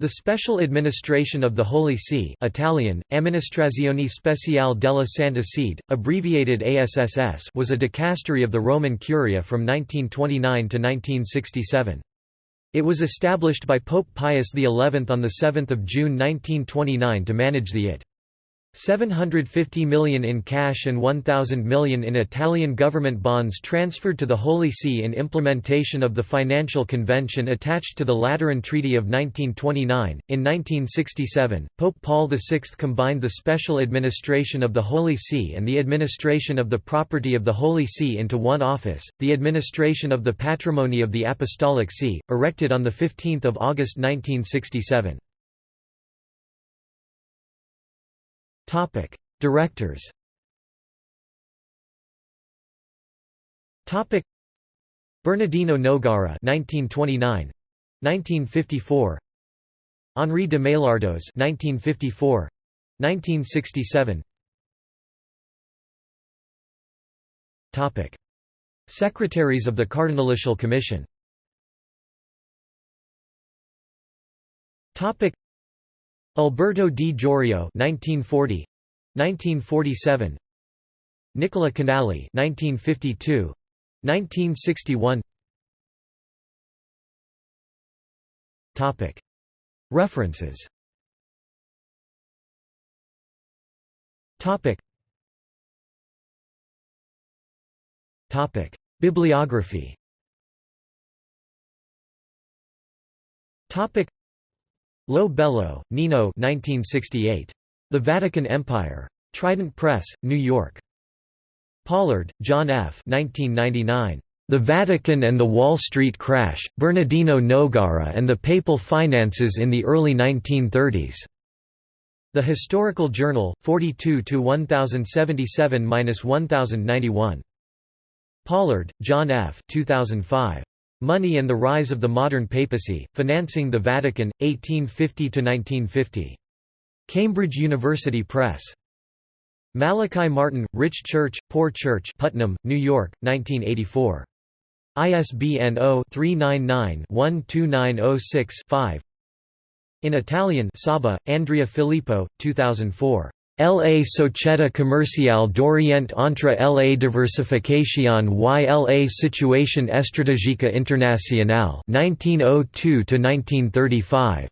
The Special Administration of the Holy See Italian, Amministrazione Speciale della Santa Sede, abbreviated ASSS was a dicastery of the Roman Curia from 1929 to 1967. It was established by Pope Pius XI on 7 June 1929 to manage the IT. 750 million in cash and 1,000 million in Italian government bonds transferred to the Holy See in implementation of the financial convention attached to the Lateran Treaty of 1929. In 1967, Pope Paul VI combined the special administration of the Holy See and the administration of the property of the Holy See into one office, the administration of the patrimony of the Apostolic See, erected on 15 August 1967. Topic: Directors. Topic: Bernardino Nogara 1929 1954 Henri de Maillardoz 1954 1967 Topic. Secretaries of the Cardinalitial Commission. Topic Alberto di Jorio 1940 1947 Nicola Canali 1952 1961 Topic. References. Topic. Topic. Bibliography. Topic Lo Bello, Nino 1968. The Vatican Empire. Trident Press, New York. Pollard, John F. 1999. The Vatican and the Wall Street Crash, Bernardino Nogara and the Papal Finances in the Early 1930s. The Historical Journal, 42–1077–1091. Pollard, John F. 2005. Money and the Rise of the Modern Papacy, Financing the Vatican, 1850–1950. Cambridge University Press. Malachi Martin, Rich Church, Poor Church Putnam, New York, 1984. ISBN 0-399-12906-5 In Italian Saba, Andrea Filippo, 2004. La società commerciale d'Orient entre la diversification y la situation Estratégica internationale 1902 1935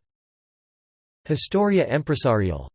Historia Empresarial